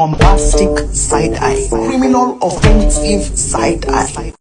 bombastic side eye, criminal offensive side eye.